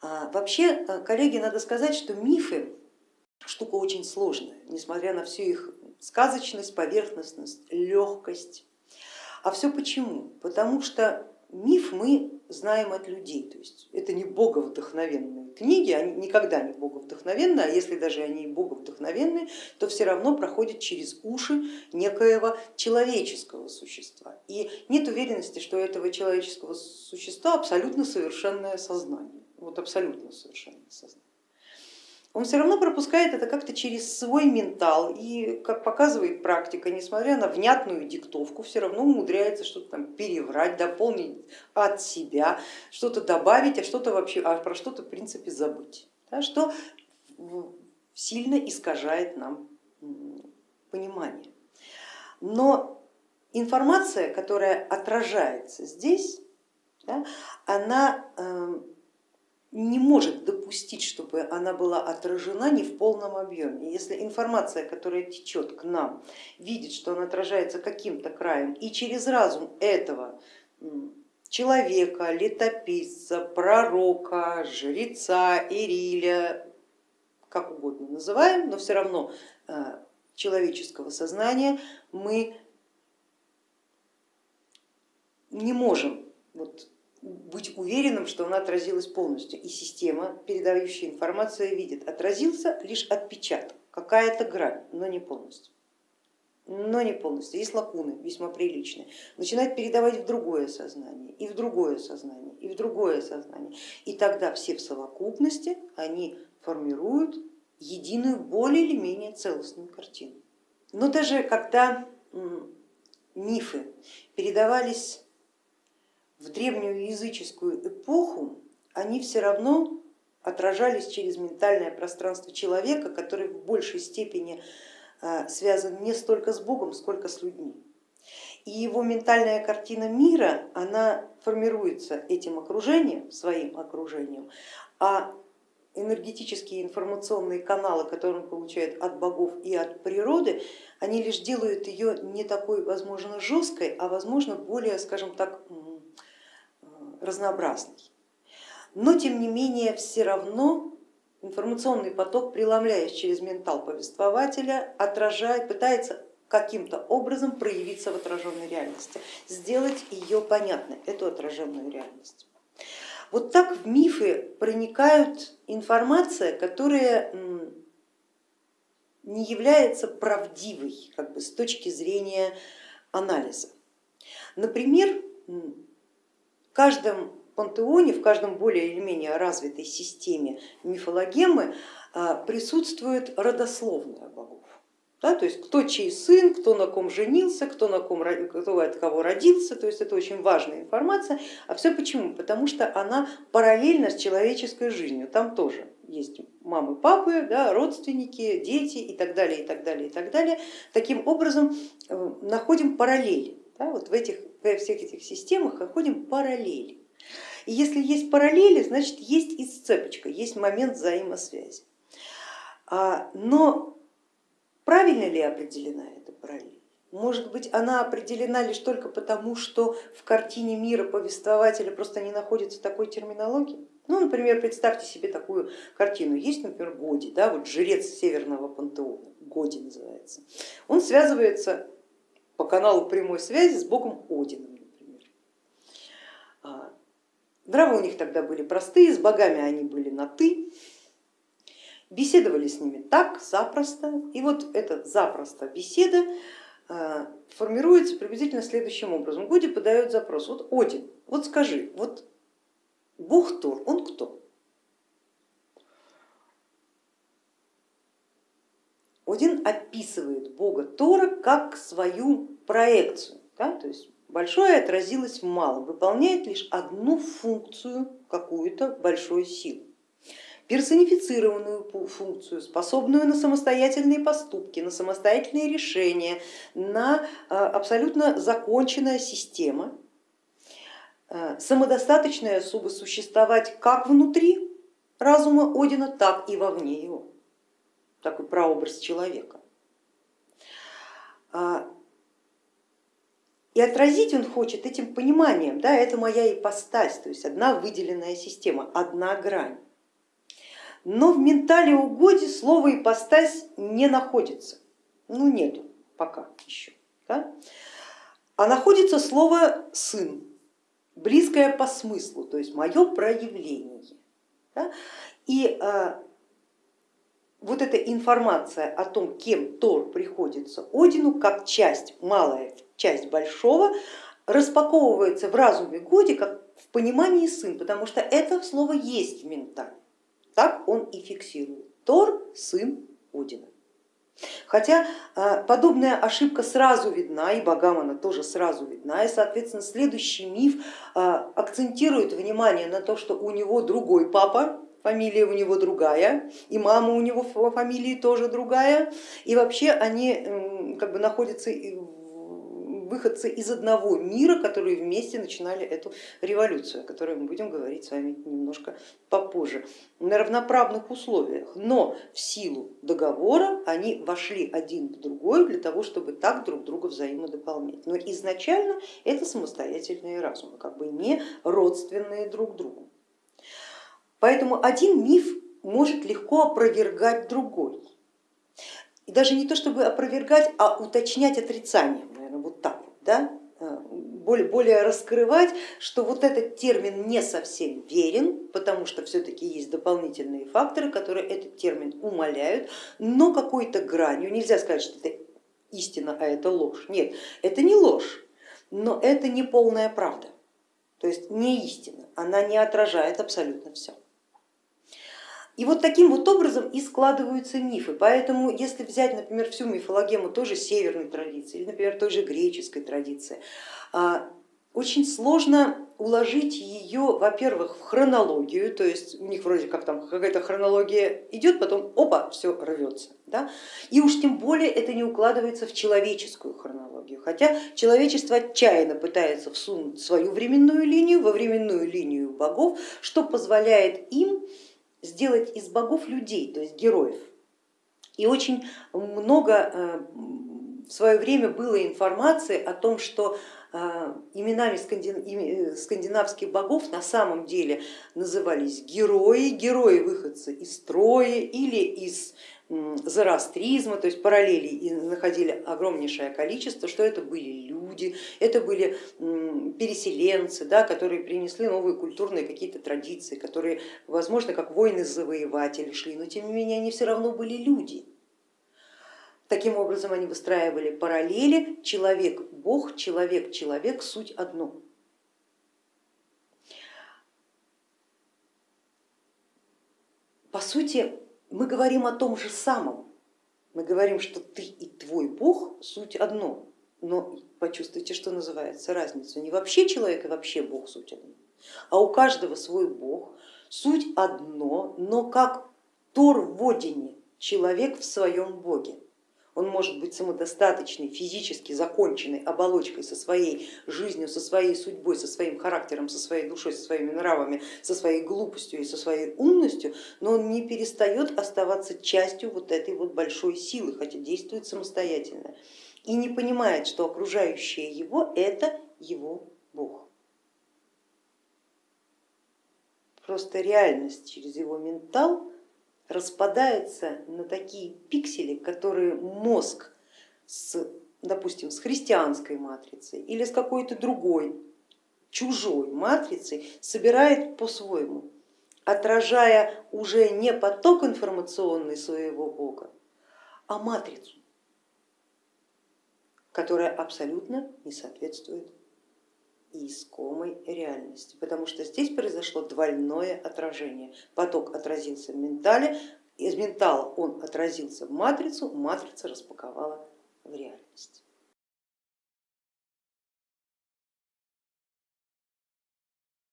А вообще, э, коллеги, надо сказать, что мифы штука очень сложная, несмотря на всю их сказочность, поверхностность, легкость. А все почему? Потому что миф мы знаем от людей, то есть это не боговдохновенные книги, они никогда не боговдохновенные, а если даже они и боговдохновенные, то все равно проходят через уши некоего человеческого существа. И нет уверенности, что у этого человеческого существа абсолютно совершенное сознание вот абсолютно совершенно сознание. Он все равно пропускает это как-то через свой ментал и, как показывает практика, несмотря на внятную диктовку, все равно умудряется что-то там переврать, дополнить от себя, что-то добавить, а что-то вообще, а про что-то в принципе забыть, да, что сильно искажает нам понимание. Но информация, которая отражается здесь, да, она эм, не может допустить, чтобы она была отражена не в полном объеме. Если информация, которая течет к нам, видит, что она отражается каким-то краем и через разум этого человека, летописца, пророка, жреца, Ириля, как угодно называем, но все равно э, человеческого сознания мы не можем вот быть уверенным, что она отразилась полностью. И система, передающая информацию, видит, отразился лишь отпечаток, какая-то грань, но не полностью. Но не полностью, есть лакуны весьма приличные. Начинает передавать в другое сознание, и в другое сознание, и в другое сознание. И тогда все в совокупности они формируют единую, более или менее целостную картину. Но даже когда мифы передавались в древнюю языческую эпоху они все равно отражались через ментальное пространство человека, который в большей степени э, связан не столько с Богом, сколько с людьми. И его ментальная картина мира, она формируется этим окружением, своим окружением, а энергетические информационные каналы, которые он получает от богов и от природы, они лишь делают ее не такой, возможно, жесткой, а возможно более, скажем так, разнообразный. Но тем не менее все равно информационный поток, преломляясь через ментал повествователя, отражает, пытается каким-то образом проявиться в отраженной реальности, сделать ее понятной, эту отраженную реальность. Вот так в мифы проникают информация, которая не является правдивой как бы, с точки зрения анализа. Например, каждом пантеоне, в каждом более или менее развитой системе мифологемы а, присутствует родословная богов. Да, то есть кто чей сын, кто на ком женился, кто, на ком, кто от кого родился, то есть это очень важная информация. А все почему? Потому что она параллельна с человеческой жизнью, там тоже есть мамы, папы, да, родственники, дети и так далее, и так далее, и так далее. Таким образом э, находим параллели да, вот в этих во всех этих системах находим параллели. И если есть параллели, значит есть и сцепочка, есть момент взаимосвязи. А, но правильно ли определена эта параллель? Может быть, она определена лишь только потому, что в картине мира повествователя просто не находится такой терминологии? Ну, например, представьте себе такую картину. Есть, например, Годи, да, вот жрец северного пантеона, Годи называется. Он связывается по каналу прямой связи с богом Одином, например. А, нравы у них тогда были простые, с богами они были на ты, беседовали с ними так, запросто, и вот эта запросто беседа а, формируется приблизительно следующим образом. Годи подает запрос, вот Один, вот скажи, вот бог Тор, он кто? Один описывает бога Тора как свою проекцию, да, то есть большое отразилось в малом, выполняет лишь одну функцию какую-то большой силы персонифицированную функцию, способную на самостоятельные поступки, на самостоятельные решения, на а, абсолютно законченная система, а, самодостаточная, чтобы существовать как внутри разума Одина, так и вовне его такой прообраз человека. А, и отразить он хочет этим пониманием, да, это моя ипостась, то есть одна выделенная система, одна грань. Но в ментале угоди слово ипостась не находится, ну нету пока еще. Да? А находится слово сын, близкое по смыслу, то есть мое проявление. Да? И а, вот эта информация о том, кем Тор приходится Одину, как часть, малая часть большого, распаковывается в разуме Годи как в понимании сын, потому что это слово есть в ментале. Так он и фиксирует. Тор сын Одина. Хотя а, подобная ошибка сразу видна, и богам она тоже сразу видна, и соответственно следующий миф а, акцентирует внимание на то, что у него другой папа, фамилия у него другая, и мама у него фамилии тоже другая, и вообще они как бы находятся выходцы из одного мира, которые вместе начинали эту революцию, о которой мы будем говорить с вами немножко попозже, на равноправных условиях, но в силу договора они вошли один в другой для того, чтобы так друг друга взаимодополнять. Но изначально это самостоятельные разумы, как бы не родственные друг другу. Поэтому один миф может легко опровергать другой. И даже не то чтобы опровергать, а уточнять отрицание, наверное, вот так вот, да? Э, более, более раскрывать, что вот этот термин не совсем верен, потому что все-таки есть дополнительные факторы, которые этот термин умаляют, но какой-то гранью, нельзя сказать, что это истина, а это ложь. Нет, это не ложь, но это не полная правда, то есть не истина, она не отражает абсолютно все. И вот таким вот образом и складываются мифы. Поэтому если взять, например, всю мифологему тоже северной традиции, или, например, той же греческой традиции, а, очень сложно уложить ее, во-первых, в хронологию, то есть у них вроде как там какая-то хронология идет, потом опа, все рвется. Да? И уж тем более это не укладывается в человеческую хронологию, хотя человечество отчаянно пытается всунуть свою временную линию во временную линию богов, что позволяет им сделать из богов людей, то есть героев. И очень много э, в свое время было информации о том, что э, именами э, скандинавских богов на самом деле назывались герои, герои выходцы из Трои или из зороастризма, то есть параллелей находили огромнейшее количество, что это были люди, это были переселенцы, да, которые принесли новые культурные какие-то традиции, которые, возможно, как воины-завоеватели шли, но тем не менее они все равно были люди. Таким образом они выстраивали параллели человек-бог, человек-человек, суть одно. По сути, мы говорим о том же самом. Мы говорим, что ты и твой Бог суть одно, но почувствуйте, что называется разницу. Не вообще человек и вообще Бог суть одно, а у каждого свой Бог, суть одно, но как Тор в Одине, человек в своем Боге. Он может быть самодостаточной, физически законченной оболочкой со своей жизнью, со своей судьбой, со своим характером, со своей душой, со своими нравами, со своей глупостью и со своей умностью, но он не перестает оставаться частью вот этой вот большой силы, хотя действует самостоятельно и не понимает, что окружающее его это его Бог. Просто реальность через его ментал распадается на такие пиксели, которые мозг с, допустим, с христианской матрицей или с какой-то другой чужой матрицей собирает по-своему, отражая уже не поток информационный своего бога, а матрицу, которая абсолютно не соответствует искомой реальности, потому что здесь произошло двойное отражение. Поток отразился в ментале, из ментала он отразился в матрицу, матрица распаковала в реальность.